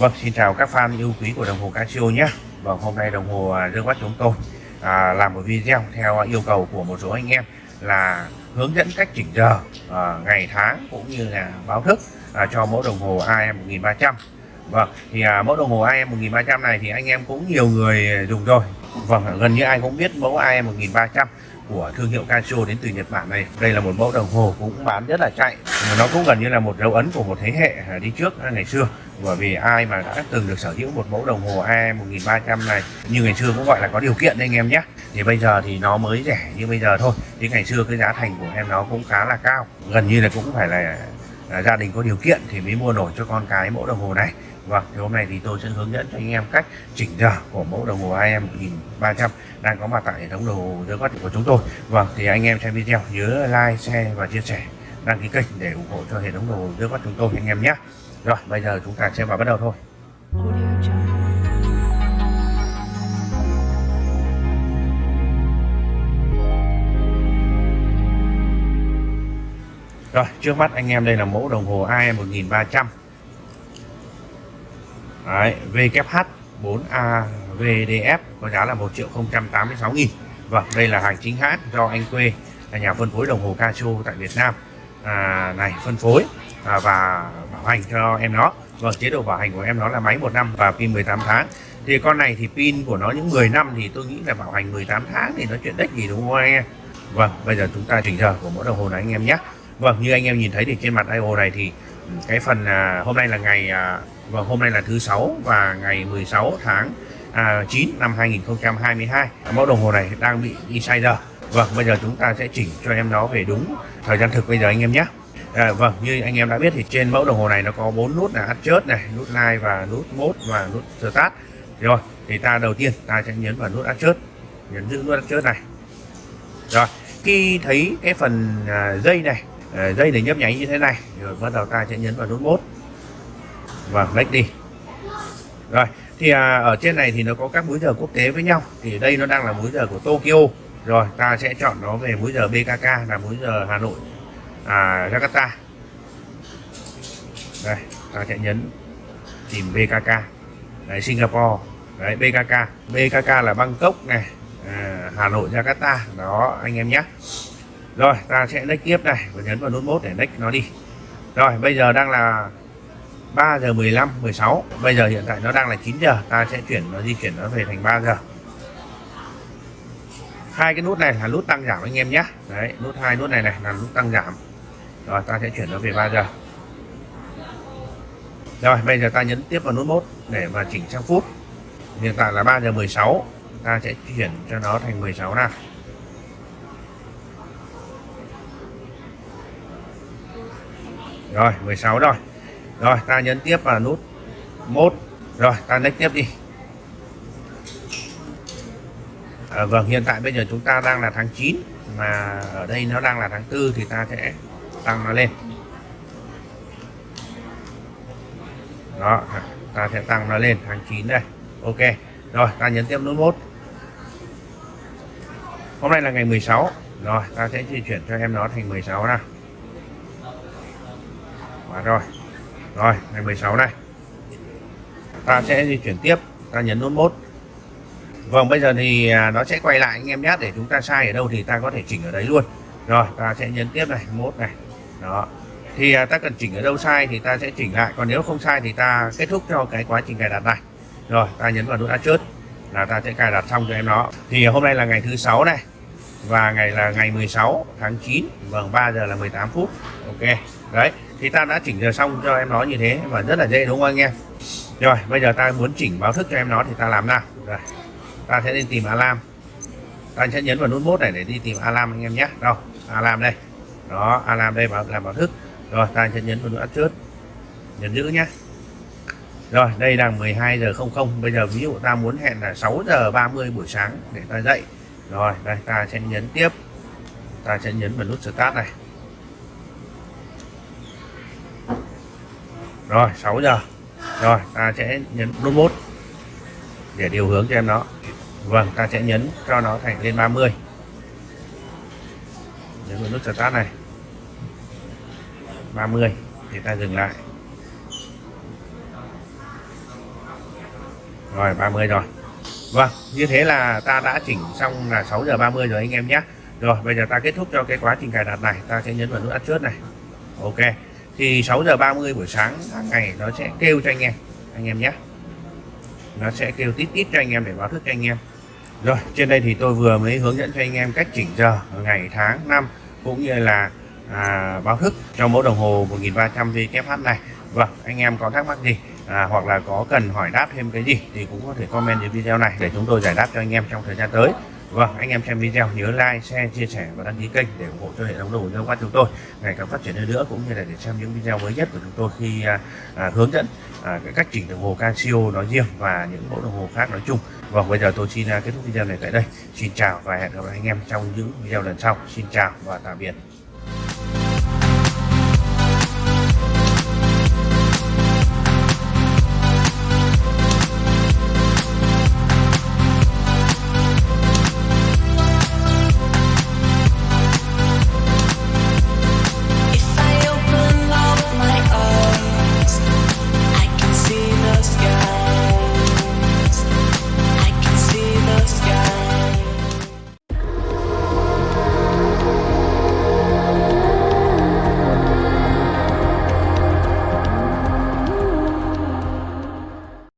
Vâng, xin chào các fan yêu quý của đồng hồ Casio nhé. Vâng, hôm nay đồng hồ à, Dương Quát chúng tôi à, làm một video theo yêu cầu của một số anh em là hướng dẫn cách chỉnh giờ à, ngày tháng cũng như là báo thức à, cho mẫu đồng hồ AM 1300. Vâng, thì à, mẫu đồng hồ AM 1300 này thì anh em cũng nhiều người dùng rồi. Vâng, gần như ai cũng biết mẫu AM 1300 của thương hiệu Casio đến từ Nhật Bản này. Đây là một mẫu đồng hồ cũng bán rất là chạy. Nó cũng gần như là một dấu ấn của một thế hệ đi trước ngày xưa. Bởi vì ai mà đã từng được sở hữu một mẫu đồng hồ AE 1300 này như ngày xưa cũng gọi là có điều kiện đấy anh em nhé. Thì bây giờ thì nó mới rẻ như bây giờ thôi. Thì ngày xưa cái giá thành của em nó cũng khá là cao. Gần như là cũng phải là, Ờ, gia đình có điều kiện thì mới mua nổi cho con cái mẫu đồng hồ này. Vâng, thì hôm nay thì tôi sẽ hướng dẫn cho anh em cách chỉnh giờ của mẫu đồng hồ IM 1300 đang có mặt tại hệ thống đồng hồ dưới quát của chúng tôi. Vâng, thì anh em xem video nhớ like, share và chia sẻ, đăng ký kênh để ủng hộ cho hệ thống đồng hồ dưới quát chúng tôi anh em nhé. Rồi, bây giờ chúng ta sẽ vào bắt đầu thôi. Rồi, trước mắt anh em đây là mẫu đồng hồ AM 1300 Đấy, VKH 4A VDF có giá là 1 triệu 086 nghìn. Vâng, đây là hàng chính hãng do anh Quê là nhà phân phối đồng hồ Casio tại Việt Nam à, này phân phối à, và bảo hành cho em nó. Vâng, chế độ bảo hành của em nó là máy một năm và pin 18 tháng. Thì con này thì pin của nó những 10 năm thì tôi nghĩ là bảo hành 18 tháng thì nó chuyện đếch gì đúng không anh em? Vâng, bây giờ chúng ta chỉnh giờ của mẫu đồng hồ này anh em nhé. Vâng, như anh em nhìn thấy thì trên mặt IO này thì cái phần à, hôm nay là ngày à, và hôm nay là thứ sáu và ngày 16 tháng à, 9 năm 2022 mẫu đồng hồ này đang bị đi sai giờ Vâng bây giờ chúng ta sẽ chỉnh cho em nó về đúng thời gian thực bây giờ anh em nhé. À, Vâng như anh em đã biết thì trên mẫu đồng hồ này nó có bốn nút là chớt này nút like và nút mode và nút start. Rồi thì ta đầu tiên ta sẽ nhấn vào nút chớt, nhấn giữ nút chớt này. Rồi khi thấy cái phần à, dây này Ờ, dây để nhấp nháy như thế này. Rồi bắt đầu ta sẽ nhấn vào nút mốt và lấy đi. Rồi thì à, ở trên này thì nó có các múi giờ quốc tế với nhau. Thì đây nó đang là múi giờ của Tokyo. Rồi ta sẽ chọn nó về múi giờ BKK là múi giờ Hà Nội à, Jakarta. Đây ta sẽ nhấn tìm BKK đấy Singapore. Đấy BKK BKK là Bangkok này. À, Hà Nội Jakarta. Đó anh em nhé rồi, ta sẽ lách tiếp này. Và nhấn vào nút mốt để lách nó đi. Rồi, bây giờ đang là 3 giờ 15 16 bây giờ hiện tại nó đang là 9 giờ. Ta sẽ chuyển nó di chuyển nó về thành 3 giờ. Hai cái nút này là nút tăng giảm anh em nhé. Đấy, nút hai, nút này này là nút tăng giảm. Rồi, ta sẽ chuyển nó về 3 giờ. Rồi, bây giờ ta nhấn tiếp vào nút mốt để mà chỉnh sang phút. Hiện tại là 3 giờ 16 ta sẽ chuyển cho nó thành 16 nào. Rồi 16 rồi. Rồi ta nhấn tiếp vào nút mốt. Rồi ta next tiếp đi. À, vâng hiện tại bây giờ chúng ta đang là tháng 9 mà ở đây nó đang là tháng 4 thì ta sẽ tăng nó lên. Đó ta sẽ tăng nó lên tháng 9 đây. Ok rồi ta nhấn tiếp nút mốt. Hôm nay là ngày 16 rồi ta sẽ di chuyển cho em nó thành 16 nào. Và rồi. Rồi, ngày 16 này. Ta sẽ di chuyển tiếp, ta nhấn nút mốt vâng bây giờ thì à, nó sẽ quay lại anh em nhé, để chúng ta sai ở đâu thì ta có thể chỉnh ở đấy luôn. Rồi, ta sẽ nhấn tiếp này mốt này. Đó. Thì à, ta cần chỉnh ở đâu sai thì ta sẽ chỉnh lại, còn nếu không sai thì ta kết thúc cho cái quá trình cài đặt này. Rồi, ta nhấn vào nút đã chớt là ta sẽ cài đặt xong cho em nó. Thì hôm nay là ngày thứ sáu này, và ngày là ngày 16 tháng 9 vâng 3 giờ là 18 phút. Ok, đấy thì ta đã chỉnh giờ xong cho em nó như thế và rất là dễ đúng không anh em? Rồi, bây giờ ta muốn chỉnh báo thức cho em nó thì ta làm nào? Rồi, ta sẽ đi tìm alarm. Ta sẽ nhấn vào nút bút này để đi tìm alarm anh em nhé. Đâu, alarm đây. Đó, alarm đây bảo làm báo thức. Rồi, ta sẽ nhấn vào nút trước nhấn giữ nhé. Rồi, đây là 12 giờ 00 bây giờ ví dụ ta muốn hẹn là 6 giờ 30 buổi sáng để ta dậy. Rồi, đây, ta sẽ nhấn tiếp. Ta sẽ nhấn vào nút start này. Rồi 6 giờ. Rồi, ta sẽ nhấn nút bút để điều hướng cho em nó. Vâng ta sẽ nhấn cho nó thành lên 30 nhấn vào nút start này. 30 thì ta dừng lại. Rồi 30 rồi. Vâng như thế là ta đã chỉnh xong là 6 giờ 30 rồi anh em nhé. Rồi, bây giờ ta kết thúc cho cái quá trình cài đặt này. Ta sẽ nhấn vào nút Adjust này. Ok thì 6 giờ 30 buổi sáng hàng ngày nó sẽ kêu cho anh em anh em nhé. Nó sẽ kêu tít tít cho anh em để báo thức cho anh em. Rồi trên đây thì tôi vừa mới hướng dẫn cho anh em cách chỉnh giờ ngày tháng năm cũng như là à, báo thức cho mẫu đồng hồ 1300 VKH này. Vâng anh em có thắc mắc gì à, hoặc là có cần hỏi đáp thêm cái gì thì cũng có thể comment dưới video này để chúng tôi giải đáp cho anh em trong thời gian tới. Vâng, anh em xem video nhớ like, share, chia sẻ và đăng ký kênh để ủng hộ cho hệ thống đồ giao quan chúng tôi ngày càng phát triển hơn nữa cũng như là để xem những video mới nhất của chúng tôi khi à, à, hướng dẫn à, cái cách chỉnh đồng hồ Casio nói riêng và những mẫu đồng hồ khác nói chung. Vâng, bây giờ tôi xin à, kết thúc video này tại đây. Xin chào và hẹn gặp lại anh em trong những video lần sau. Xin chào và tạm biệt.